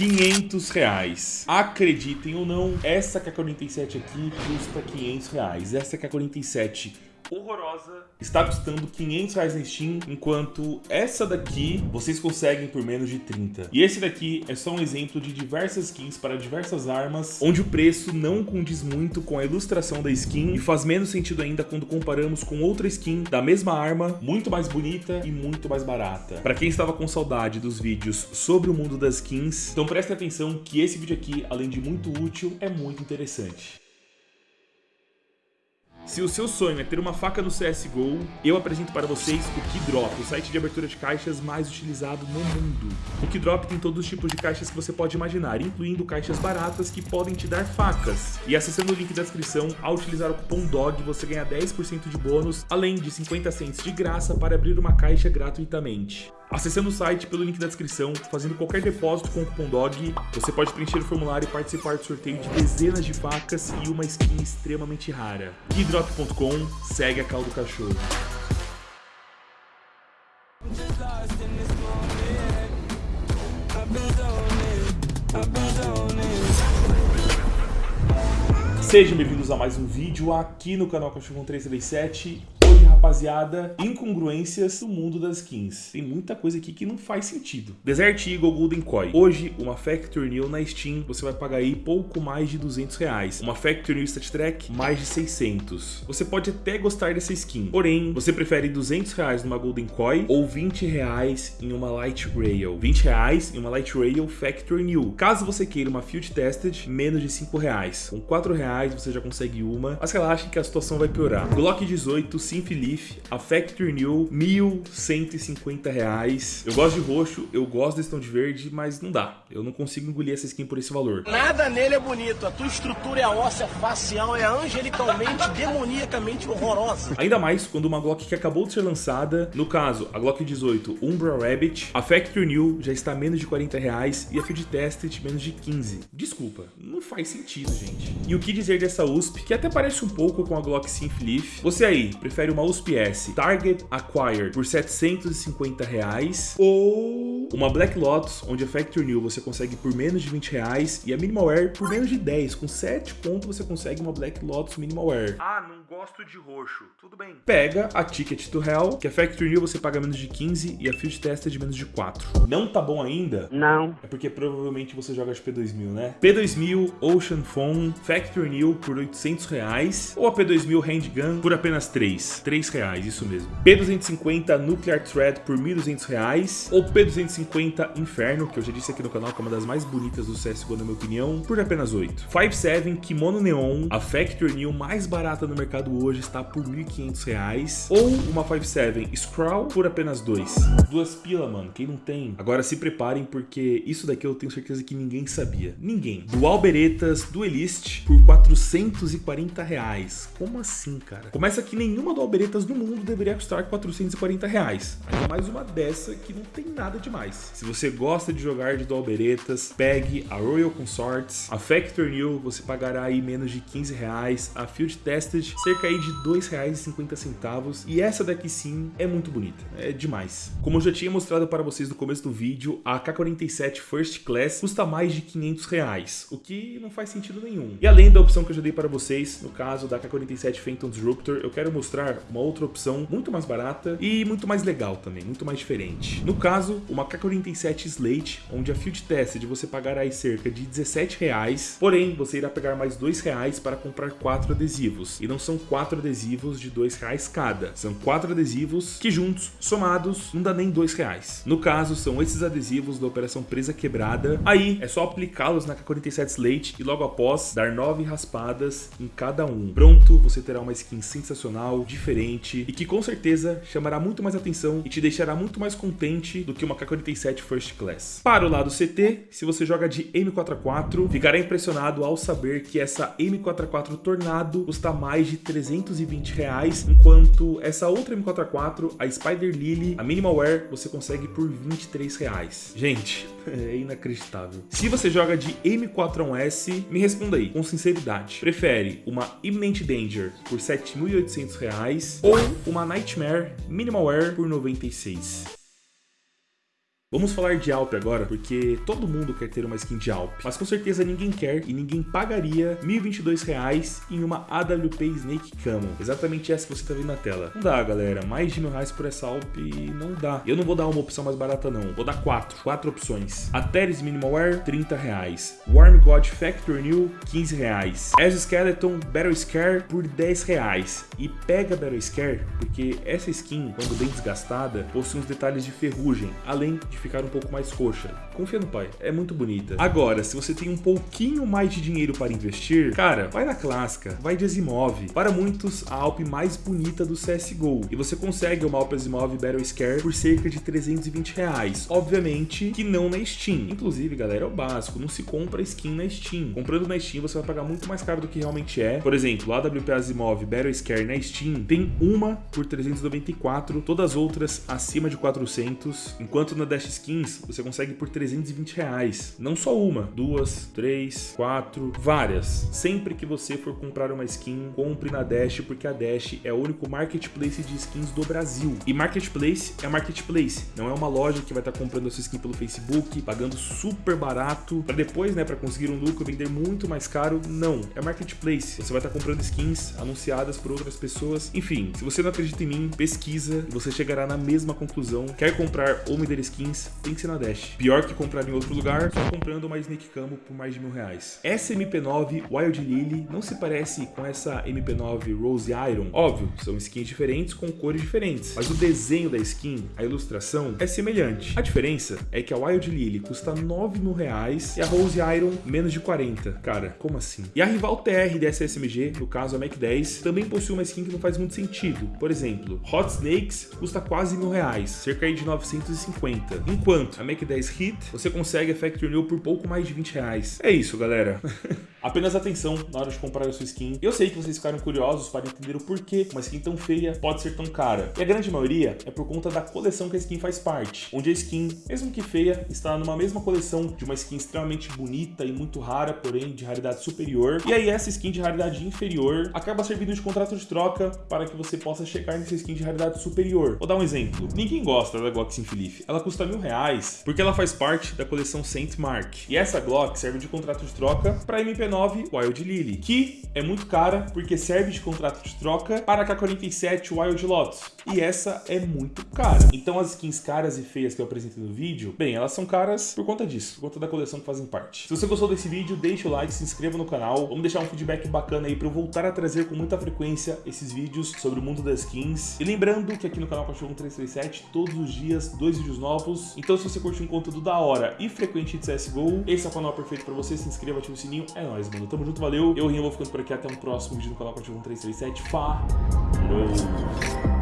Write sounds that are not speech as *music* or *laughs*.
500 reais. Acreditem ou não, essa K47 aqui custa 500 reais. Essa K47 horrorosa está custando 500 reais na Steam, enquanto essa daqui vocês conseguem por menos de 30. E esse daqui é só um exemplo de diversas skins para diversas armas, onde o preço não condiz muito com a ilustração da skin e faz menos sentido ainda quando comparamos com outra skin da mesma arma, muito mais bonita e muito mais barata. Para quem estava com saudade dos vídeos sobre o mundo das skins, então prestem atenção que esse vídeo aqui, além de muito útil, é muito interessante. Se o seu sonho é ter uma faca no CSGO, eu apresento para vocês o Keydrop, o site de abertura de caixas mais utilizado no mundo. O Keydrop tem todos os tipos de caixas que você pode imaginar, incluindo caixas baratas que podem te dar facas. E acessando o link da descrição, ao utilizar o cupom DOG, você ganha 10% de bônus, além de 50 cents de graça para abrir uma caixa gratuitamente. Acessando o site pelo link da descrição, fazendo qualquer depósito com o cupom DOG, você pode preencher o formulário e participar do sorteio de dezenas de facas e uma skin extremamente rara. Keydrop.com, segue a cal do cachorro. Sejam bem-vindos a mais um vídeo aqui no canal Cachorro 337 rapaziada, incongruências do mundo das skins. Tem muita coisa aqui que não faz sentido. Desert Eagle Golden Koi. Hoje, uma Factory New na Steam, você vai pagar aí pouco mais de 200 reais. Uma Factory New Stat Track, mais de 600. Você pode até gostar dessa skin, porém, você prefere 200 reais numa Golden Koi ou 20 reais em uma Light Rail. 20 reais em uma Light Rail Factory New. Caso você queira uma Field Tested, menos de 5 reais. Com 4 reais você já consegue uma, mas relaxe que a situação vai piorar. Glock 18 Symphony Leaf, a Factory New, 1.150 reais. Eu gosto de roxo, eu gosto desse tom de verde, mas não dá. Eu não consigo engolir essa skin por esse valor. Nada nele é bonito. A tua estrutura é óssea facial, é angelicalmente, *laughs* demoniacamente horrorosa. Ainda mais quando uma Glock que acabou de ser lançada, no caso, a Glock 18 Umbra Rabbit, a Factory New já está a menos de 40 reais e a Field Tested menos de 15. Desculpa, não faz sentido, gente. E o que dizer dessa USP, que até parece um pouco com a Glock Synth Leaf. Você aí, prefere uma USP USPS Target Acquired por 750 reais ou uma Black Lotus, onde a Factory New você consegue por menos de 20 reais e a Minimal Wear por menos de 10. Com 7 pontos você consegue uma Black Lotus Minimal Wear. Ah, não gosto de roxo. Tudo bem. Pega a Ticket to Hell, que a Factory New você paga menos de 15 e a Field Test é de menos de 4. Não tá bom ainda? Não. É porque provavelmente você joga de P2000, né? P2000 Ocean Phone Factory New por 800 reais ou a P2000 Handgun por apenas 3. 3 reais, isso mesmo. P250 Nuclear Thread por 1.200 reais ou P250 Inferno, que eu já disse aqui no canal que é uma das mais bonitas do CSGO na minha opinião, por apenas 8. 57 Kimono Neon, a Factory New mais barata no mercado hoje está por 1.500 reais ou uma 57 Scrawl por apenas 2. Duas pila, mano, quem não tem? Agora se preparem porque isso daqui eu tenho certeza que ninguém sabia. Ninguém. Dual Beretas Duelist por 440 reais. Como assim, cara? Começa que nenhuma Dual Beretta no mundo deveria custar 440 reais. Ainda mais uma dessa que não tem nada demais. Se você gosta de jogar de dual beretas, pegue a Royal Consorts, a Factor New, você pagará aí menos de 15 reais, a Field Tested, cerca aí de 2 reais e 50 centavos. E essa daqui sim é muito bonita, é demais. Como eu já tinha mostrado para vocês no começo do vídeo, a K47 First Class custa mais de 500 reais, o que não faz sentido nenhum. E além da opção que eu já dei para vocês, no caso da K47 Phantom Disruptor, eu quero mostrar uma outra opção muito mais barata e muito mais legal também, muito mais diferente. No caso, uma K47 Slate, onde a Field Tested você pagará aí cerca de 17 reais, porém você irá pegar mais 2 reais para comprar 4 adesivos. E não são 4 adesivos de 2 reais cada, são 4 adesivos que juntos, somados, não dá nem 2 reais. No caso, são esses adesivos da Operação Presa Quebrada. Aí é só aplicá-los na K47 Slate e logo após dar 9 raspadas em cada um. Pronto, você terá uma skin sensacional, diferente, e que com certeza chamará muito mais atenção e te deixará muito mais contente do que uma K-47 First Class. Para o lado CT, se você joga de M4A4, ficará impressionado ao saber que essa M4A4 Tornado custa mais de 320 reais, enquanto essa outra M4A4, a Spider Lily, a Minimal Wear, você consegue por 23 reais. Gente, *laughs* é inacreditável. Se você joga de M4A1S, me responda aí, com sinceridade. Prefere uma Imminent Danger por 7.800 reais ou uma Nightmare Minimal Wear por 96. Vamos falar de Alp agora, porque todo mundo quer ter uma skin de Alp, mas com certeza ninguém quer e ninguém pagaria R$ 1.022 em uma AWP Snake Camo. Exatamente essa que você está vendo na tela. Não dá, galera. Mais de mil reais por essa Alp não dá. Eu não vou dar uma opção mais barata, não. Vou dar quatro. Quatro opções. Ateris Minimal Wear, 30 reais. Warm God Factory New, 15 reais. Skeleton Battle Scare por 10 reais. E pega Battle Scare, porque essa skin, quando bem desgastada, possui uns detalhes de ferrugem, além de ficar um pouco mais roxa. Confia no pai, é muito bonita. Agora, se você tem um pouquinho mais de dinheiro para investir, cara, vai na clássica, vai de Asimov. Para muitos, a Alp mais bonita do CSGO. E você consegue uma Alp Asimov Battle Scare por cerca de 320 reais. Obviamente que não na Steam. Inclusive, galera, é o básico, não se compra skin na Steam. Comprando na Steam, você vai pagar muito mais caro do que realmente é. Por exemplo, a AWP Asimov Battle Scare na Steam tem uma por 394, todas as outras acima de 400, enquanto na Dash Skins você consegue por 320 reais. Não só uma, duas, três, quatro, várias. Sempre que você for comprar uma skin, compre na Dash, porque a Dash é o único marketplace de skins do Brasil. E marketplace é marketplace, não é uma loja que vai estar comprando a sua skin pelo Facebook, pagando super barato, para depois, né, para conseguir um lucro, vender muito mais caro. Não, é marketplace. Você vai estar comprando skins anunciadas por outras pessoas. Enfim, se você não acredita em mim, pesquisa e você chegará na mesma conclusão. Quer comprar ou Mider Skins, tem que ser na Dash. Pior que comprar em outro lugar, só comprando uma Snake Camo por mais de mil reais. Essa MP9 Wild Lily não se parece com essa MP9 Rose Iron. Óbvio, são skins diferentes com cores diferentes, mas o desenho da skin, a ilustração, é semelhante. A diferença é que a Wild Lily custa 9 mil reais e a Rose Iron menos de 40. Cara, como assim? E a rival TR dessa SMG, no caso a Mac 10, também possui uma skin que não faz muito sentido. Por exemplo, Hot Snakes custa quase mil reais, cerca de 950. Enquanto a Mac 10 Hit, você consegue a Factory New por pouco mais de 20 reais. É isso, galera. *laughs* Apenas atenção na hora de comprar a sua skin. Eu sei que vocês ficaram curiosos para entender o porquê uma skin tão feia pode ser tão cara. E a grande maioria é por conta da coleção que a skin faz parte, onde a skin, mesmo que feia, está numa mesma coleção de uma skin extremamente bonita e muito rara, porém de raridade superior. E aí essa skin de raridade inferior acaba servindo de contrato de troca para que você possa chegar nessa skin de raridade superior. Vou dar um exemplo. Ninguém gosta da Glock Sim Ela custa mil reais porque ela faz parte da coleção Saint Mark. E essa Glock serve de contrato de troca para MP9 49 Wild Lily, que é muito cara porque serve de contrato de troca para a K47 Wild Lotus, e essa é muito cara. Então as skins caras e feias que eu apresentei no vídeo, bem, elas são caras por conta disso, por conta da coleção que fazem parte. Se você gostou desse vídeo, deixa o like, se inscreva no canal, vamos deixar um feedback bacana aí para eu voltar a trazer com muita frequência esses vídeos sobre o mundo das skins. E lembrando que aqui no canal Cachorro 1337, todos os dias, dois vídeos novos. Então se você curte um conteúdo da hora e frequente de CSGO, esse é o canal perfeito para você, se inscreva, ativa o sininho, é nóis mano. Tamo junto, valeu. Eu, Rinho, vou ficando por aqui. Até um próximo vídeo no canal Cachorro 337. Falou!